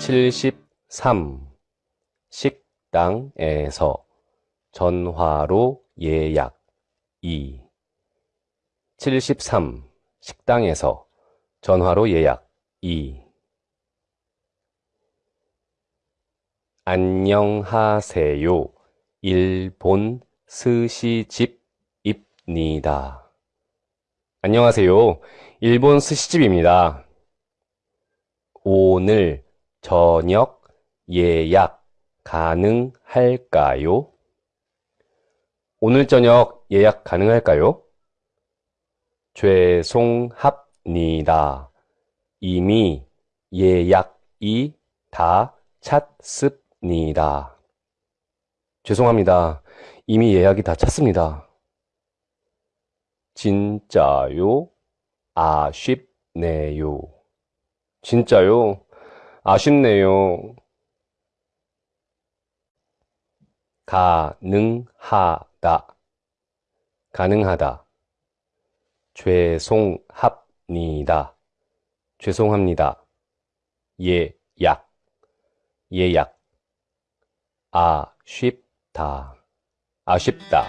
칠십삼. 식당에서 전화로 예약. 이. 칠십삼. 식당에서 전화로 예약. 이. 안녕하세요. 일본 스시집입니다. 안녕하세요. 일본 스시집입니다. 오늘 저녁 예약 가능할까요? 오늘 저녁 예약 가능할까요? 죄송합니다. 이미 예약이 다 찼습니다. 죄송합니다. 이미 예약이 다 찼습니다. 진짜요? 아쉽네요. 진짜요? 아쉽네요. 가능하다. 가능하다. 죄송합니다. 죄송합니다. 예약. 예약. 아쉽다. 아쉽다.